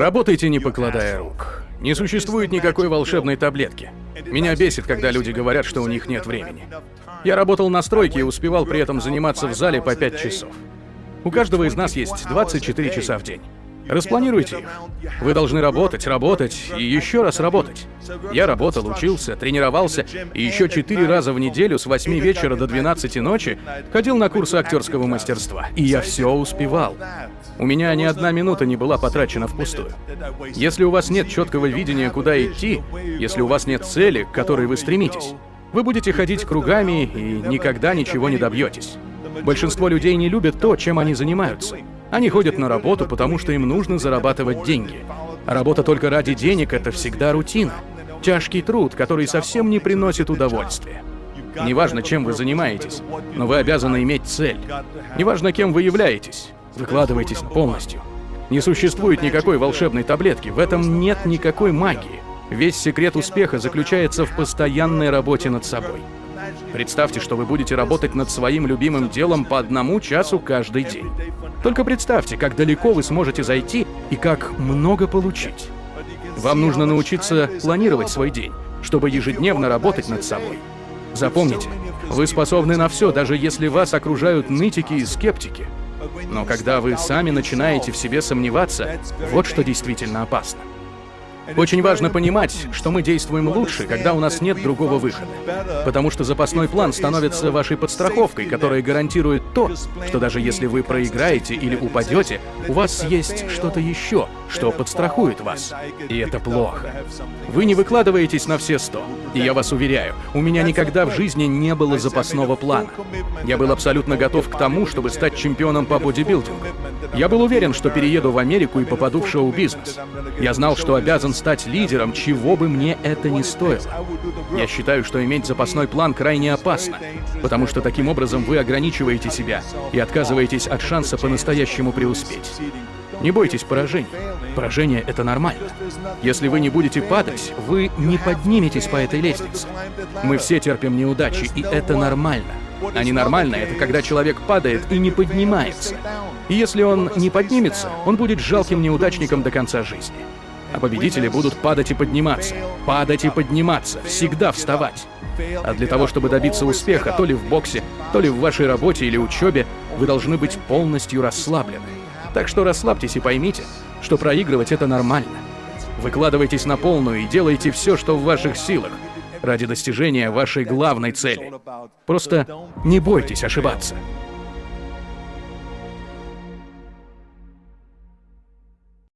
Работайте, не покладая рук. Не существует никакой волшебной таблетки. Меня бесит, когда люди говорят, что у них нет времени. Я работал на стройке и успевал при этом заниматься в зале по 5 часов. У каждого из нас есть 24 часа в день. Распланируйте их. Вы должны работать, работать и еще раз работать. Я работал, учился, тренировался и еще четыре раза в неделю с 8 вечера до 12 ночи ходил на курсы актерского мастерства. И я все успевал. У меня ни одна минута не была потрачена впустую. Если у вас нет четкого видения, куда идти, если у вас нет цели, к которой вы стремитесь, вы будете ходить кругами и никогда ничего не добьетесь. Большинство людей не любят то, чем они занимаются. Они ходят на работу, потому что им нужно зарабатывать деньги. Работа только ради денег — это всегда рутина. Тяжкий труд, который совсем не приносит удовольствия. Неважно, чем вы занимаетесь, но вы обязаны иметь цель. Неважно, кем вы являетесь, выкладывайтесь полностью. Не существует никакой волшебной таблетки, в этом нет никакой магии. Весь секрет успеха заключается в постоянной работе над собой. Представьте, что вы будете работать над своим любимым делом по одному часу каждый день. Только представьте, как далеко вы сможете зайти и как много получить. Вам нужно научиться планировать свой день, чтобы ежедневно работать над собой. Запомните, вы способны на все, даже если вас окружают нытики и скептики. Но когда вы сами начинаете в себе сомневаться, вот что действительно опасно. Очень важно понимать, что мы действуем лучше, когда у нас нет другого выхода. Потому что запасной план становится вашей подстраховкой, которая гарантирует то, что даже если вы проиграете или упадете, у вас есть что-то еще, что подстрахует вас. И это плохо. Вы не выкладываетесь на все сто. И я вас уверяю, у меня никогда в жизни не было запасного плана. Я был абсолютно готов к тому, чтобы стать чемпионом по бодибилдингу. Я был уверен, что перееду в Америку и попаду в шоу-бизнес. Я знал, что обязан стать лидером, чего бы мне это ни стоило. Я считаю, что иметь запасной план крайне опасно, потому что таким образом вы ограничиваете себя и отказываетесь от шанса по-настоящему преуспеть. Не бойтесь поражений. Поражение — это нормально. Если вы не будете падать, вы не подниметесь по этой лестнице. Мы все терпим неудачи, и это нормально. А ненормально — это когда человек падает и не поднимается. И если он не поднимется, он будет жалким неудачником до конца жизни. А победители будут падать и подниматься. Падать и подниматься. Всегда вставать. А для того, чтобы добиться успеха, то ли в боксе, то ли в вашей работе или учебе, вы должны быть полностью расслаблены. Так что расслабьтесь и поймите, что проигрывать это нормально. Выкладывайтесь на полную и делайте все, что в ваших силах, ради достижения вашей главной цели. Просто не бойтесь ошибаться.